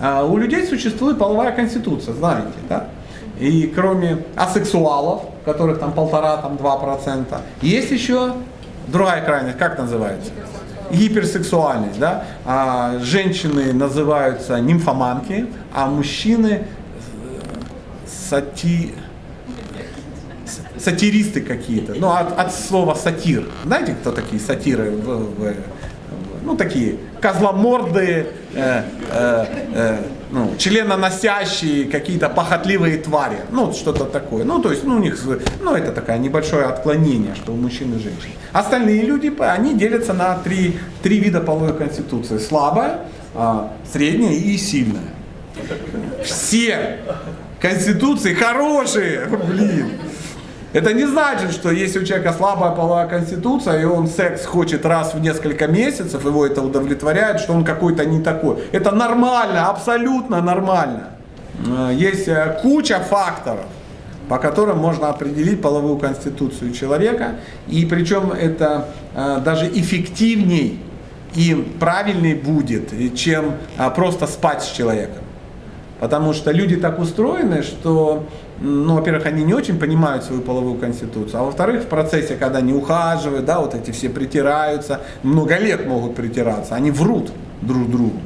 А, у людей существует половая конституция, знаете, да? И кроме асексуалов, которых там полтора, там два процента, есть еще другая крайность, как называется? Гиперсексуальность, да? А женщины называются нимфоманки, а мужчины сати сатиристы какие-то, ну от, от слова сатир. Знаете, кто такие сатиры? В, в, ну такие козломордые, э, э, э, ну, членоносящие, какие-то похотливые твари. Ну, что-то такое. Ну, то есть, ну, у них, ну, это такое небольшое отклонение, что у мужчин и женщин. Остальные люди, они делятся на три, три вида половой конституции. Слабая, а, средняя и сильная. Все конституции хорошие, блин. Это не значит, что если у человека слабая половая конституция, и он секс хочет раз в несколько месяцев, его это удовлетворяет, что он какой-то не такой. Это нормально, абсолютно нормально. Э, есть э, куча факторов, по которым можно определить половую конституцию человека. И причем это э, даже эффективней и правильней будет, чем просто спать с человеком. Потому что люди так устроены, что, ну, во-первых, они не очень понимают свою половую конституцию, а во-вторых, в процессе, когда они ухаживают, да, вот эти все притираются, много лет могут притираться, они врут друг другу.